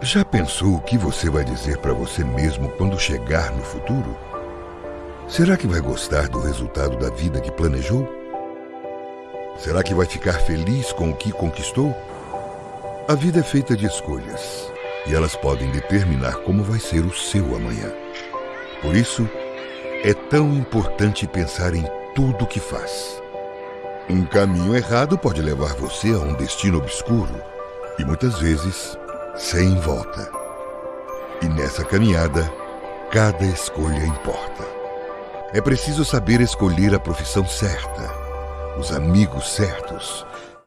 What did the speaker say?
Já pensou o que você vai dizer para você mesmo quando chegar no futuro? Será que vai gostar do resultado da vida que planejou? Será que vai ficar feliz com o que conquistou? A vida é feita de escolhas e elas podem determinar como vai ser o seu amanhã. Por isso, é tão importante pensar em tudo que faz. Um caminho errado pode levar você a um destino obscuro e muitas vezes sem volta. E nessa caminhada, cada escolha importa. É preciso saber escolher a profissão certa, os amigos certos